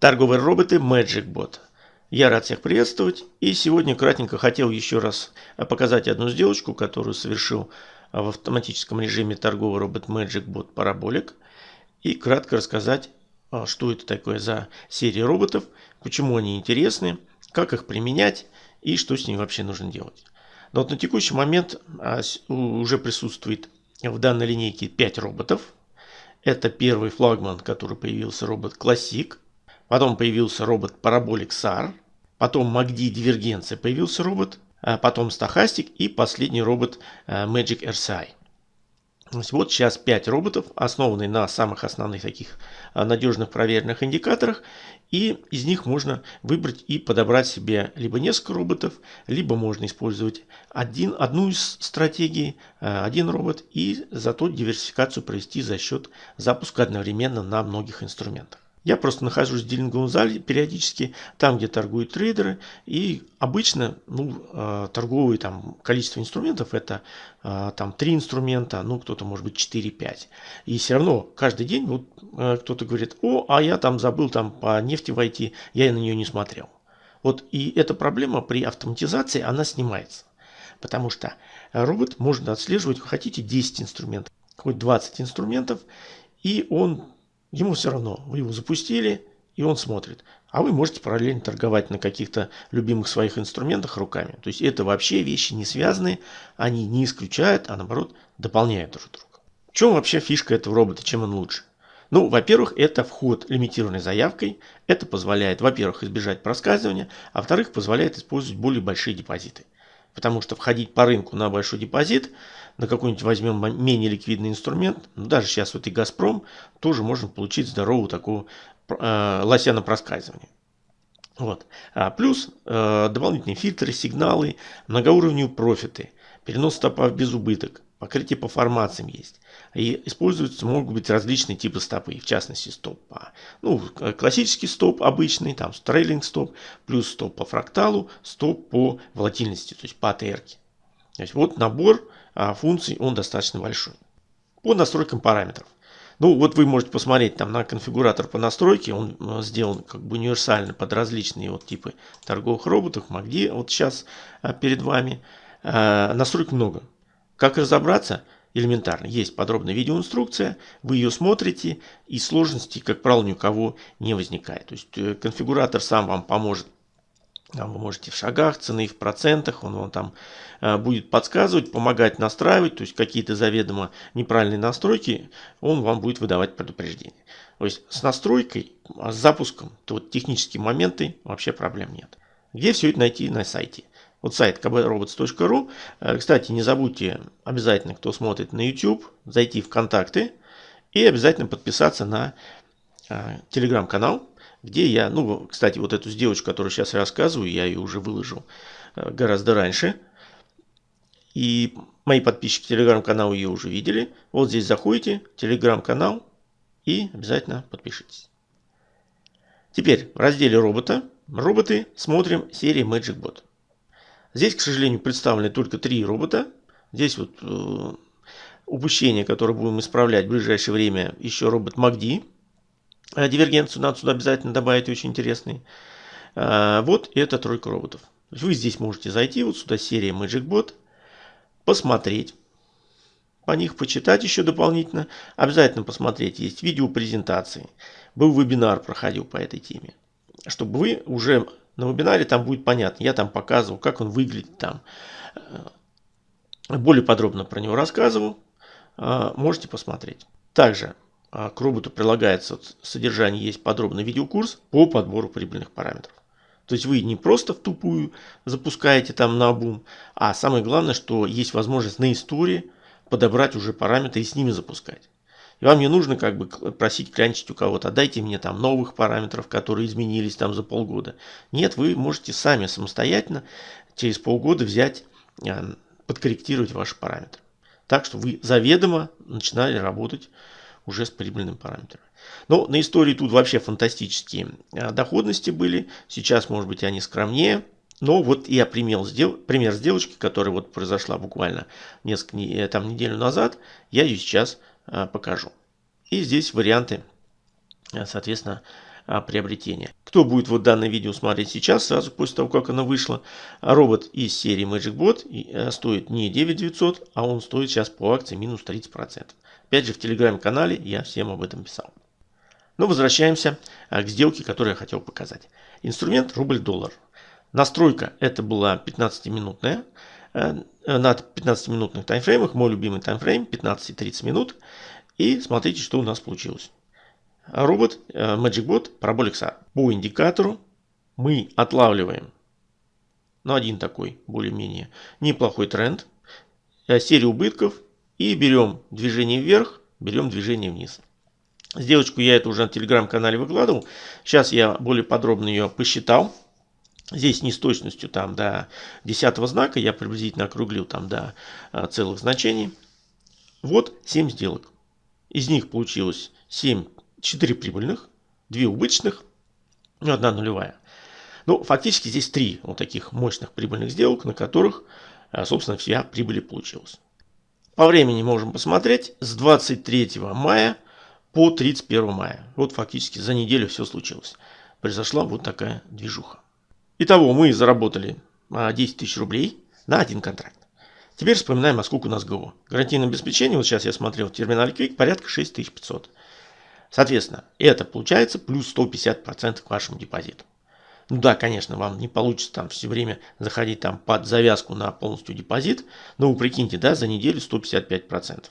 Торговые роботы MagicBot. Я рад всех приветствовать. И сегодня кратенько хотел еще раз показать одну сделочку, которую совершил в автоматическом режиме торговый робот MagicBot Parabolic. И кратко рассказать, а, что это такое за серия роботов, почему они интересны, как их применять и что с ними вообще нужно делать. Но вот на текущий момент а, уже присутствует в данной линейке 5 роботов. Это первый флагман, который появился робот Classic. Потом появился робот Parabolic SAR. Потом MACD Дивергенция появился робот. А потом Stochastic и последний робот э, Magic RCI. Вот сейчас 5 роботов, основанные на самых основных таких э, надежных проверенных индикаторах. И из них можно выбрать и подобрать себе либо несколько роботов, либо можно использовать один, одну из стратегий, э, один робот, и зато диверсификацию провести за счет запуска одновременно на многих инструментах. Я просто нахожусь в дилинговом зале периодически, там, где торгуют трейдеры. И обычно ну, э, торговые там, количество инструментов это э, там 3 инструмента, ну кто-то может быть 4-5. И все равно каждый день вот, э, кто-то говорит, о, а я там забыл там по нефти войти, я на нее не смотрел. Вот и эта проблема при автоматизации, она снимается. Потому что робот может отслеживать, хотите 10 инструментов, хоть 20 инструментов, и он Ему все равно, вы его запустили, и он смотрит. А вы можете параллельно торговать на каких-то любимых своих инструментах руками. То есть это вообще вещи не связанные, они не исключают, а наоборот дополняют друг друга. В чем вообще фишка этого робота, чем он лучше? Ну, во-первых, это вход лимитированной заявкой. Это позволяет, во-первых, избежать проскальзывания, а во-вторых, позволяет использовать более большие депозиты. Потому что входить по рынку на большой депозит, на какой-нибудь возьмем менее ликвидный инструмент, ну, даже сейчас вот и Газпром, тоже можно получить здоровую такую э, лося на проскальзывание. Вот. А плюс э, дополнительные фильтры, сигналы, многоуровневые профиты, перенос стопа в безубыток, покрытие по формациям есть. И используются, могут быть различные типы стопы, в частности стоп по, ну, классический стоп обычный, там трейлинг стоп, плюс стоп по фракталу, стоп по волатильности, то есть по АТР. То есть вот набор функций, он достаточно большой. По настройкам параметров. Ну, вот вы можете посмотреть там на конфигуратор по настройке. Он э, сделан как бы универсально под различные вот типы торговых роботов. MACD вот сейчас а, перед вами. А, настроек много. Как разобраться? Элементарно. Есть подробная видеоинструкция, вы ее смотрите, и сложности, как правило, ни у кого не возникает. То есть э, конфигуратор сам вам поможет там вы можете в шагах, цены в процентах, он вам там э, будет подсказывать, помогать настраивать, то есть какие-то заведомо неправильные настройки, он вам будет выдавать предупреждение. То есть с настройкой, а с запуском, то вот технические моменты вообще проблем нет. Где все это найти на сайте? Вот сайт kbrobots.ru. Э, кстати, не забудьте обязательно, кто смотрит на YouTube, зайти в контакты и обязательно подписаться на э, телеграм-канал, где я, ну, кстати, вот эту сделочку, которую сейчас рассказываю, я ее уже выложил э, гораздо раньше. И мои подписчики телеграм-канала ее уже видели. Вот здесь заходите, телеграм-канал и обязательно подпишитесь. Теперь в разделе робота, роботы, смотрим серии MagicBot. Здесь, к сожалению, представлены только три робота. Здесь вот э, упущение, которое будем исправлять в ближайшее время, еще робот MACD. Э, дивергенцию надо сюда обязательно добавить, очень интересный. Э, вот это тройка роботов. Вы здесь можете зайти, вот сюда серия MagicBot, посмотреть по них, почитать еще дополнительно. Обязательно посмотреть, есть видео презентации. Был вебинар, проходил по этой теме. Чтобы вы уже на вебинаре там будет понятно. Я там показывал, как он выглядит там. Э, более подробно про него рассказывал. Можете посмотреть. Также к роботу прилагается содержание, есть подробный видеокурс по подбору прибыльных параметров. То есть вы не просто в тупую запускаете там на бум, а самое главное, что есть возможность на истории подобрать уже параметры и с ними запускать. И вам не нужно как бы просить клянчить у кого-то, дайте мне там новых параметров, которые изменились там за полгода. Нет, вы можете сами самостоятельно через полгода взять, а, подкорректировать ваши параметры. Так что вы заведомо начинали работать уже с прибыльным параметром. Но на истории тут вообще фантастические а, доходности были. Сейчас, может быть, они скромнее. Но вот я пример, сдел... пример сделочки, которая вот произошла буквально несколько э, там, неделю назад, я ее сейчас а, покажу. И здесь варианты, а, соответственно, а, приобретения. Кто будет вот данное видео смотреть сейчас, сразу после того, как оно вышло, робот из серии Magic Bot э, стоит не 9900, а он стоит сейчас по акции минус 30%. Опять же, в телеграм-канале я всем об этом писал. Но возвращаемся а, к сделке, которую я хотел показать. Инструмент рубль-доллар. Настройка это была 15-минутная. Э, на 15-минутных таймфреймах. Мой любимый таймфрейм 15-30 минут. И смотрите, что у нас получилось. Робот э, MagicBot Parabolic SAR. По индикатору мы отлавливаем ну, один такой более-менее неплохой тренд, э, серию убытков и берем движение вверх, берем движение вниз. Сделочку я это уже на телеграм-канале выкладывал. Сейчас я более подробно ее посчитал. Здесь не с точностью там до десятого знака, я приблизительно округлил там до а, целых значений. Вот 7 сделок. Из них получилось 7, 4 прибыльных, 2 убыточных, ну, одна нулевая. Ну, фактически здесь 3 вот таких мощных прибыльных сделок, на которых, а, собственно, вся прибыль получилась. По времени можем посмотреть с 23 мая по 31 мая. Вот фактически за неделю все случилось. Произошла вот такая движуха. Итого мы заработали 10 а, тысяч рублей на один контракт. Теперь вспоминаем, а сколько у нас ГО. Гарантийное обеспечение, вот сейчас я смотрел в терминале Quick, порядка 6500. Соответственно, это получается плюс 150% к вашему депозиту. Ну да, конечно, вам не получится там все время заходить там под завязку на полностью депозит, но вы прикиньте, да, за неделю 155%.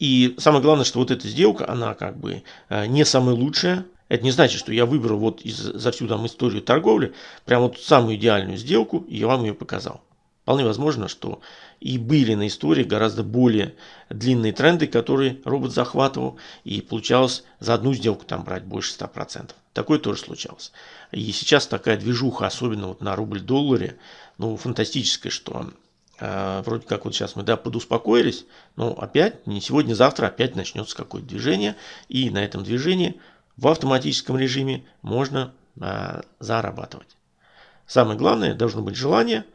И самое главное, что вот эта сделка, она как бы э, не самая лучшая, это не значит, что я выбрал вот из, за всю там историю торговли прям вот самую идеальную сделку, и я вам ее показал. Вполне возможно, что и были на истории гораздо более длинные тренды, которые робот захватывал, и получалось за одну сделку там брать больше 100%. Такое тоже случалось. И сейчас такая движуха, особенно вот на рубль-долларе, ну, фантастическая, что э, вроде как вот сейчас мы, да, подуспокоились, но опять, не сегодня, завтра опять начнется какое-то движение, и на этом движении в автоматическом режиме можно а, зарабатывать. Самое главное, должно быть желание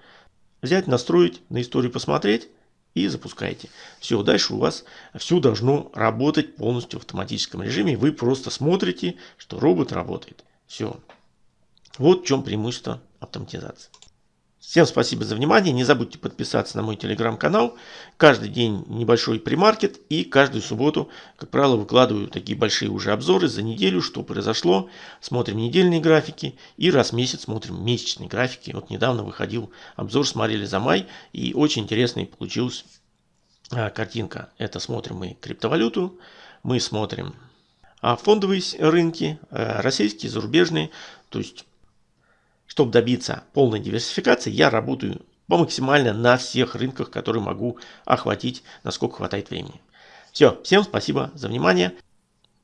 взять, настроить, на историю посмотреть и запускайте. Все, дальше у вас все должно работать полностью в автоматическом режиме. Вы просто смотрите, что робот работает. Все. Вот в чем преимущество автоматизации. Всем спасибо за внимание. Не забудьте подписаться на мой телеграм-канал. Каждый день небольшой премаркет. И каждую субботу, как правило, выкладываю такие большие уже обзоры за неделю, что произошло. Смотрим недельные графики. И раз в месяц смотрим месячные графики. Вот недавно выходил обзор, смотрели за май. И очень интересный получилась а, картинка. Это смотрим мы криптовалюту. Мы смотрим а, фондовые рынки, а, российские, зарубежные. То есть чтобы добиться полной диверсификации, я работаю по максимально на всех рынках, которые могу охватить, насколько хватает времени. Все, всем спасибо за внимание.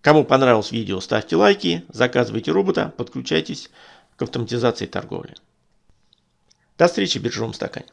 Кому понравилось видео, ставьте лайки, заказывайте робота, подключайтесь к автоматизации торговли. До встречи в биржевом стакане.